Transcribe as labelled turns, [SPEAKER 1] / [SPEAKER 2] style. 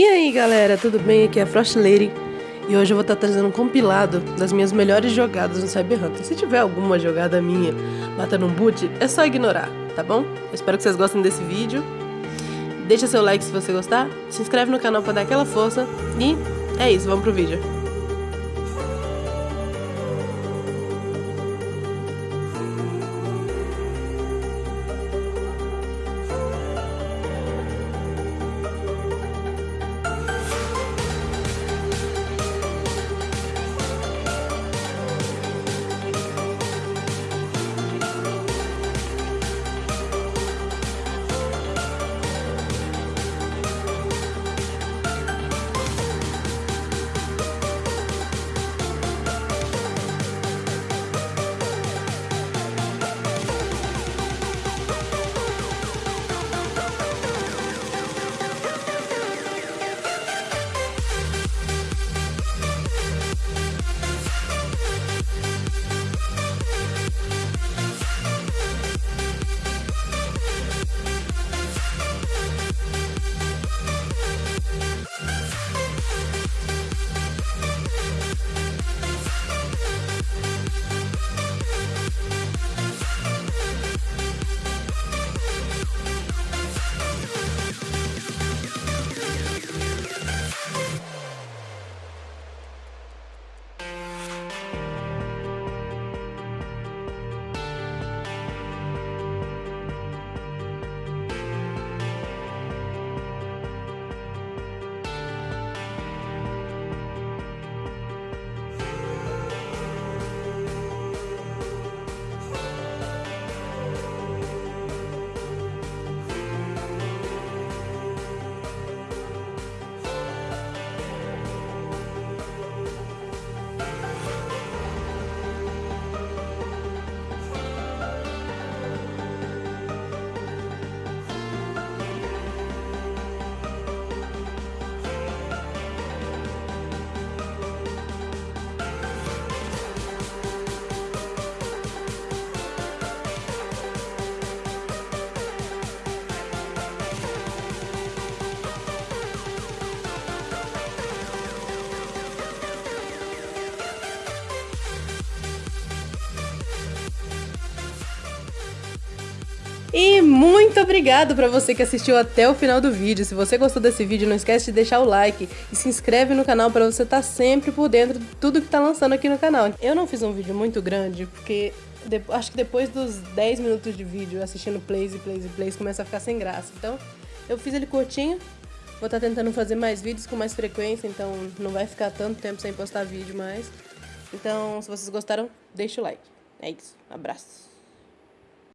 [SPEAKER 1] E aí galera, tudo bem? Aqui é a Frost Lady e hoje eu vou estar trazendo um compilado das minhas melhores jogadas no Cyber Hunter. Se tiver alguma jogada minha matando um boot, é só ignorar, tá bom? Eu espero que vocês gostem desse vídeo. Deixa seu like se você gostar, se inscreve no canal para dar aquela força e é isso, vamos pro vídeo. E muito obrigado para você que assistiu até o final do vídeo. Se você gostou desse vídeo, não esquece de deixar o like e se inscreve no canal para você estar tá sempre por dentro de tudo que tá lançando aqui no canal. Eu não fiz um vídeo muito grande porque acho que depois dos 10 minutos de vídeo assistindo plays e plays e plays começa a ficar sem graça. Então, eu fiz ele curtinho. Vou estar tá tentando fazer mais vídeos com mais frequência, então não vai ficar tanto tempo sem postar vídeo mais. Então, se vocês gostaram, deixa o like. É isso. Abraço.